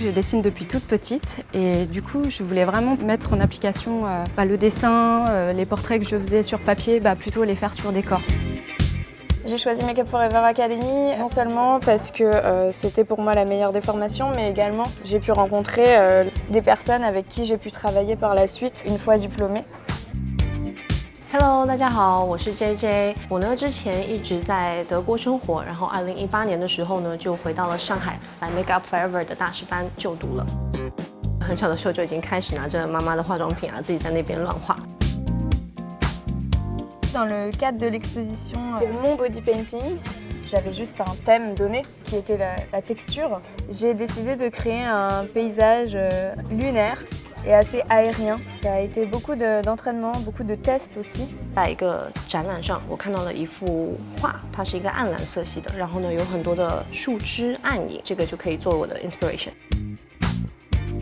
je dessine depuis toute petite et du coup, je voulais vraiment mettre en application euh, bah, le dessin, euh, les portraits que je faisais sur papier, bah, plutôt les faire sur décor. J'ai choisi Make Up Forever Academy non seulement parce que euh, c'était pour moi la meilleure des formations, mais également j'ai pu rencontrer des personnes avec qui j'ai pu travailler par la suite une fois diplômée. Hello，大家好，我是 JJ。我呢之前一直在德国生活，然后二零一八年的时候呢就回到了上海来 Make Up Forever 的大师班就读了。很小的时候就已经开始拿着妈妈的化妆品啊，自己在那边乱画。Dans le cadre de l'exposition pour mon body painting, j'avais juste un thème donné qui était la, la texture. J'ai décidé de créer un paysage lunaire et assez aérien. Ça a été beaucoup d'entraînement, beaucoup de tests aussi. 在一个展览上，我看到了一幅画，它是一个暗蓝色系的，然后呢有很多的树枝暗影，这个就可以作为我的 inspiration。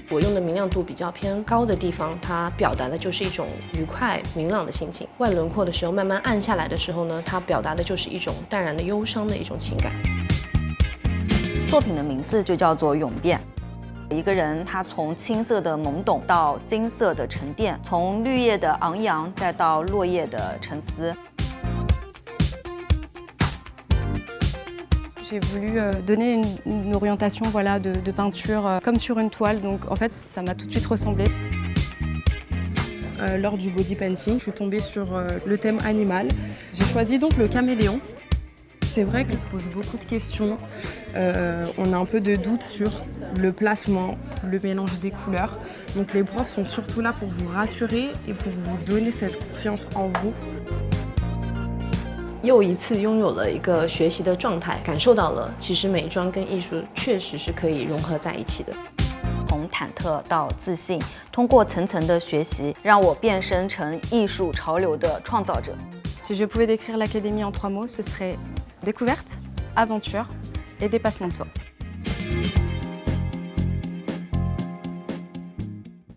我用的明亮度比较偏高的地方，它表达的就是一种愉快明朗的心情。外轮廓的时候慢慢暗下来的时候呢，它表达的就是一种淡然的忧伤的一种情感。作品的名字就叫做《永变》。一个人他从青色的懵懂到金色的沉淀，从绿叶的昂扬再到落叶的沉思。J'ai voulu euh, donner une, une orientation voilà, de, de peinture euh, comme sur une toile, donc en fait ça m'a tout de suite ressemblé. Euh, lors du body painting, je suis tombée sur euh, le thème animal. J'ai choisi donc le caméléon. C'est vrai qu'on se pose beaucoup de questions. Euh, on a un peu de doute sur le placement, le mélange des couleurs. Donc les profs sont surtout là pour vous rassurer et pour vous donner cette confiance en vous. 又一次拥有了一个学习的状态，感受到了其实美妆跟艺术确实是可以融合在一起的。从忐忑到自信，通过层层的学习，让我变身成艺术潮流的创造者。Si je pouvais décrire l'académie en trois mots, ce serait découverte, aventure et dépassement de soi.